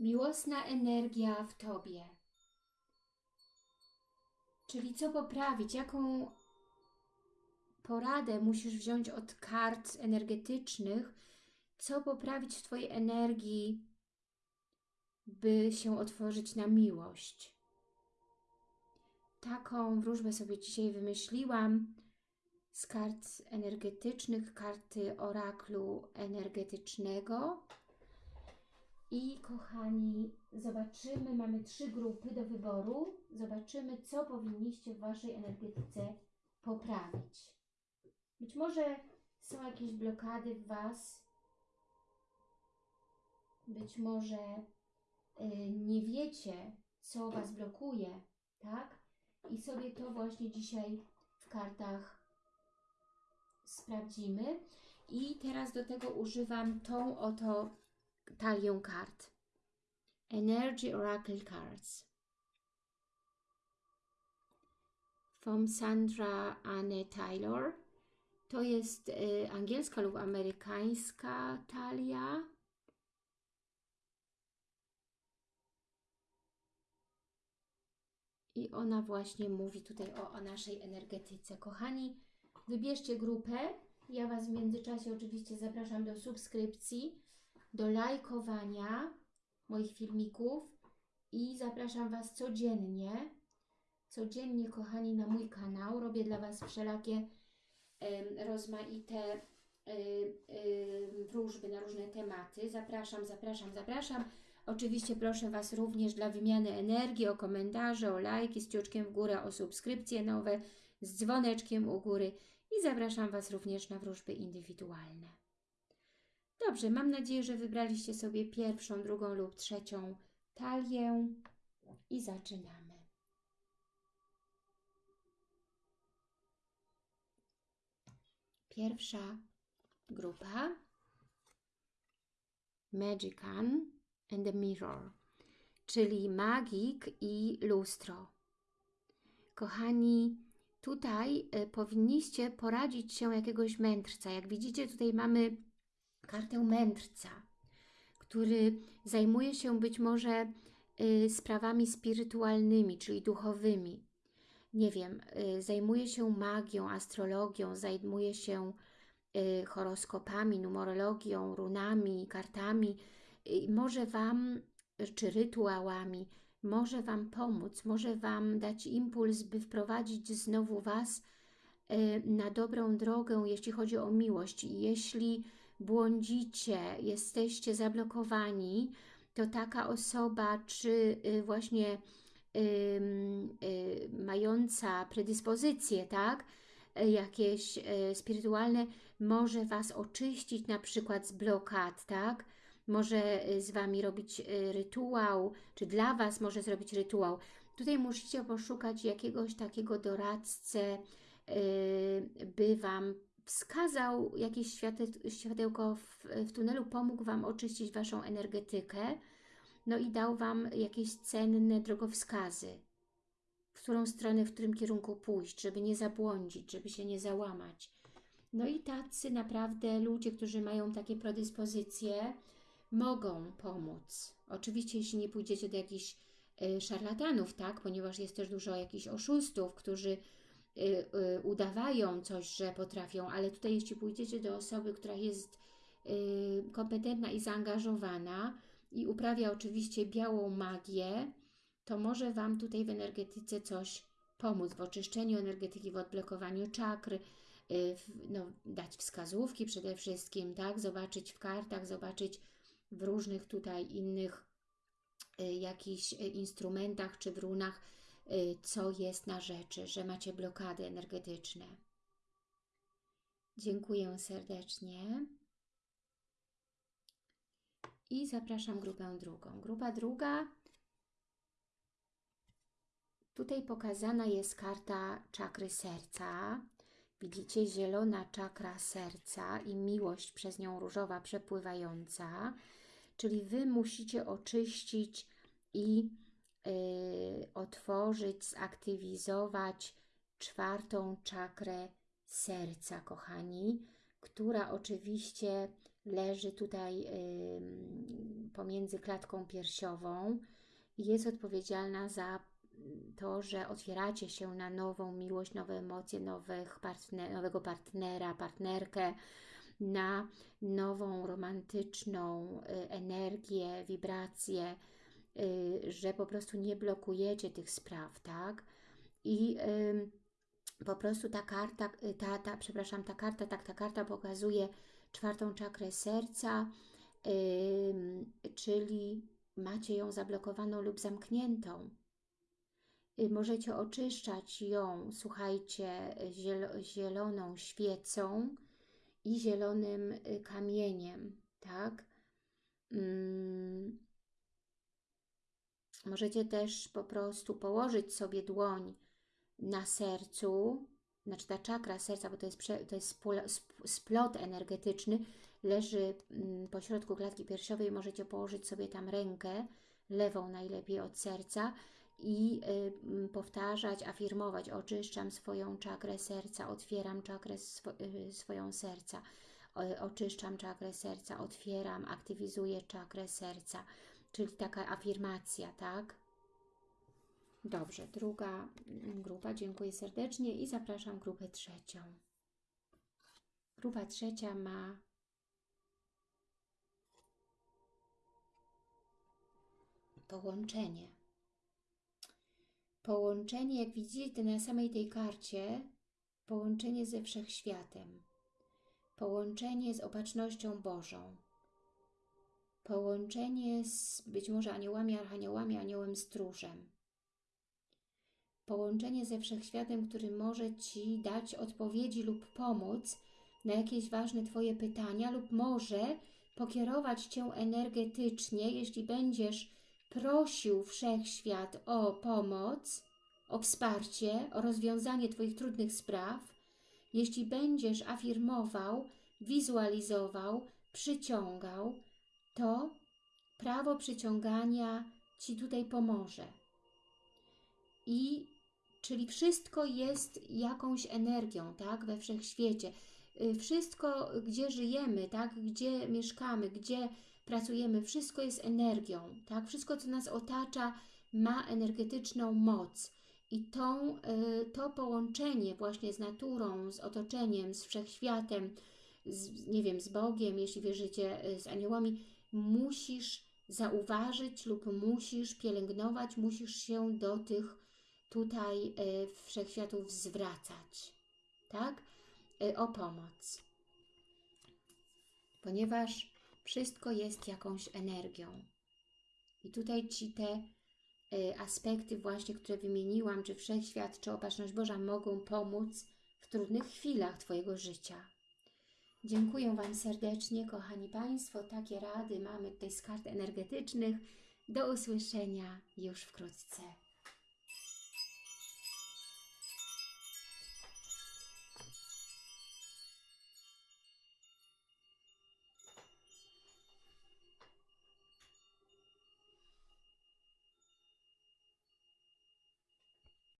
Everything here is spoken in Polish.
Miłosna energia w Tobie. Czyli co poprawić, jaką poradę musisz wziąć od kart energetycznych, co poprawić w Twojej energii, by się otworzyć na miłość. Taką wróżbę sobie dzisiaj wymyśliłam z kart energetycznych, karty oraklu energetycznego. I kochani, zobaczymy, mamy trzy grupy do wyboru. Zobaczymy, co powinniście w Waszej energetyce poprawić. Być może są jakieś blokady w Was. Być może y, nie wiecie, co Was blokuje, tak? I sobie to właśnie dzisiaj w kartach sprawdzimy. I teraz do tego używam tą oto talię kart. Energy Oracle Cards. From Sandra Anne Taylor. To jest y, angielska lub amerykańska talia. I ona właśnie mówi tutaj o, o naszej energetyce. Kochani, wybierzcie grupę. Ja Was w międzyczasie oczywiście zapraszam do subskrypcji, do lajkowania moich filmików i zapraszam Was codziennie, codziennie kochani na mój kanał. Robię dla Was wszelakie rozmaite wróżby na różne tematy. Zapraszam, zapraszam, zapraszam. Oczywiście proszę Was również dla wymiany energii o komentarze, o lajki z ciuczkiem w górę, o subskrypcje nowe z dzwoneczkiem u góry i zapraszam Was również na wróżby indywidualne. Dobrze, mam nadzieję, że wybraliście sobie pierwszą, drugą lub trzecią talię i zaczynamy. Pierwsza grupa Magican and the Mirror, czyli magik i lustro. Kochani, tutaj y, powinniście poradzić się jakiegoś mędrca. Jak widzicie, tutaj mamy kartę mędrca, który zajmuje się być może y, sprawami spirytualnymi, czyli duchowymi. Nie wiem, y, zajmuje się magią, astrologią, zajmuje się y, horoskopami, numerologią, runami, kartami. Może Wam, czy rytuałami, może Wam pomóc, może Wam dać impuls, by wprowadzić znowu Was na dobrą drogę, jeśli chodzi o miłość. I jeśli błądzicie, jesteście zablokowani, to taka osoba, czy y, właśnie y, mająca predyspozycje, tak, jakieś y, spirytualne, może Was oczyścić na przykład z blokad, tak, może z Wami robić rytuał, czy dla Was może zrobić rytuał. Tutaj musicie poszukać jakiegoś takiego doradcę, by Wam wskazał jakieś światełko w, w tunelu, pomógł Wam oczyścić Waszą energetykę, no i dał Wam jakieś cenne drogowskazy, w którą stronę, w którym kierunku pójść, żeby nie zabłądzić, żeby się nie załamać. No i tacy naprawdę ludzie, którzy mają takie predyspozycje, mogą pomóc. Oczywiście, jeśli nie pójdziecie do jakichś y, szarlatanów, tak, ponieważ jest też dużo jakichś oszustów, którzy udawają coś, że potrafią, ale tutaj jeśli pójdziecie do osoby, która jest y, kompetentna i zaangażowana i uprawia oczywiście białą magię, to może Wam tutaj w energetyce coś pomóc, w oczyszczeniu energetyki, w odblokowaniu czakr, no, dać wskazówki przede wszystkim, tak, zobaczyć w kartach, zobaczyć w różnych tutaj innych jakichś instrumentach czy w runach, Y, co jest na rzeczy, że macie blokady energetyczne. Dziękuję serdecznie. I zapraszam grupę drugą. Grupa druga, tutaj pokazana jest karta czakry serca. Widzicie zielona czakra serca i miłość przez nią różowa przepływająca. Czyli Wy musicie oczyścić i Y, otworzyć, zaktywizować czwartą czakrę serca, kochani, która oczywiście leży tutaj pomiędzy klatką piersiową i jest odpowiedzialna za to, że otwieracie się na nową miłość, nowe emocje, nowych partner, nowego partnera, partnerkę, na nową romantyczną y, energię, wibrację, y, że po prostu nie blokujecie tych spraw, tak? I po prostu ta karta, y, ta, ta, przepraszam, ta karta, tak, ta karta pokazuje czwartą czakrę serca, czyli macie ją zablokowaną lub zamkniętą. Możecie oczyszczać ją, słuchajcie, zieloną świecą, i zielonym y, kamieniem, tak? Mm. Możecie też po prostu położyć sobie dłoń na sercu, znaczy ta czakra serca, bo to jest, to jest splot energetyczny, leży mm, po środku klatki piersiowej, możecie położyć sobie tam rękę, lewą najlepiej od serca i y, powtarzać, afirmować, oczyszczam swoją czakrę serca, otwieram czakrę y, swoją serca, oczyszczam czakrę serca, otwieram, aktywizuję czakrę serca, czyli taka afirmacja, tak? Dobrze, druga grupa, dziękuję serdecznie i zapraszam grupę trzecią. Grupa trzecia ma połączenie Połączenie, jak widzicie na samej tej karcie, połączenie ze Wszechświatem, połączenie z Opatrznością Bożą, połączenie z być może aniołami, archaniołami, aniołem stróżem, połączenie ze Wszechświatem, który może Ci dać odpowiedzi lub pomóc na jakieś ważne Twoje pytania lub może pokierować Cię energetycznie, jeśli będziesz prosił Wszechświat o pomoc, o wsparcie, o rozwiązanie Twoich trudnych spraw, jeśli będziesz afirmował, wizualizował, przyciągał, to prawo przyciągania Ci tutaj pomoże. I czyli wszystko jest jakąś energią, tak, we wszechświecie. Y, wszystko, gdzie żyjemy, tak, gdzie mieszkamy, gdzie pracujemy, wszystko jest energią, tak? Wszystko, co nas otacza, ma energetyczną moc. I tą, y, to połączenie właśnie z naturą, z otoczeniem, z wszechświatem, z, nie wiem, z Bogiem, jeśli wierzycie, y, z aniołami, musisz zauważyć lub musisz pielęgnować, musisz się do tych tutaj y, wszechświatów zwracać, tak? O pomoc. Ponieważ wszystko jest jakąś energią. I tutaj Ci te y, aspekty właśnie, które wymieniłam, czy Wszechświat, czy Opatrzność Boża mogą pomóc w trudnych chwilach Twojego życia. Dziękuję Wam serdecznie, kochani Państwo. Takie rady mamy tutaj z kart energetycznych. Do usłyszenia już wkrótce.